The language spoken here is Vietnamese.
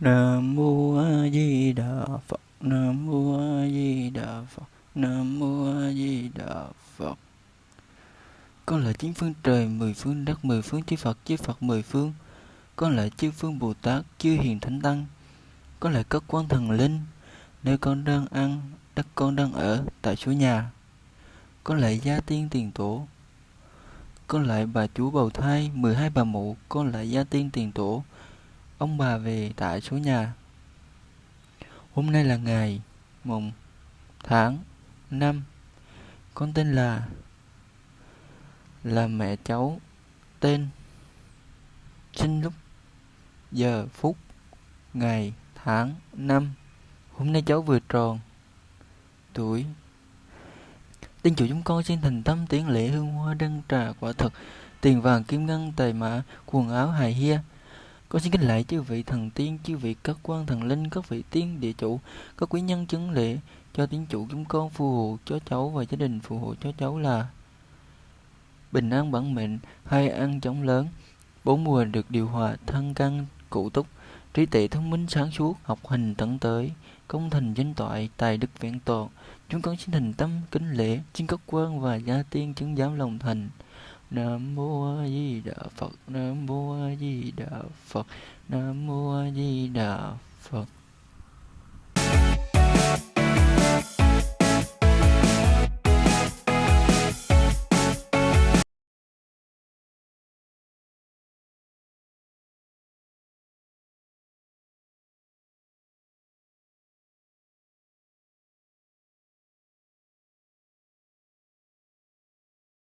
Nam mô A Di Đà Phật. Nam mô A Di Đà Phật. Nam mô A Di Đà Phật. Con là chín phương trời, mười phương đất, mười phương chư Phật, chư Phật mười phương. Con là chư phương Bồ Tát, chư hiền thánh tăng. Con là các quan thần linh, nơi con đang ăn, đất con đang ở, tại số nhà. Con lại gia tiên tiền tổ. Con lại bà chúa bầu thai, 12 bà mụ, con lại gia tiên tiền tổ. Ông bà về tại số nhà. Hôm nay là ngày, mùng tháng năm. Con tên là là mẹ cháu tên sinh lúc giờ phút ngày tháng năm, hôm nay cháu vừa tròn tuổi Tiên chủ chúng con xin thành tâm tiến lễ hương hoa đăng trà quả thực tiền vàng kim ngân, tài mã, quần áo hài hia con xin kính lạy chư vị thần tiên, chư vị các quan thần linh, các vị tiên địa chủ, các quý nhân chứng lễ cho tiên chủ chúng con phù hộ cho cháu và gia đình phù hộ cho cháu là bình an bản mệnh, hay ăn chóng lớn, bốn mùa được điều hòa, thân căn cụ túc, trí tuệ thông minh sáng suốt, học hành tận tới, công thành danh toại, tài đức vẹn toàn. Chúng con xin thành tâm kính lễ, xin các quan và gia tiên chứng giám lòng thành. Nam mô A Di Đà Phật. Nam mô A Di Đà Phật. Nam mô A Di Đà Phật.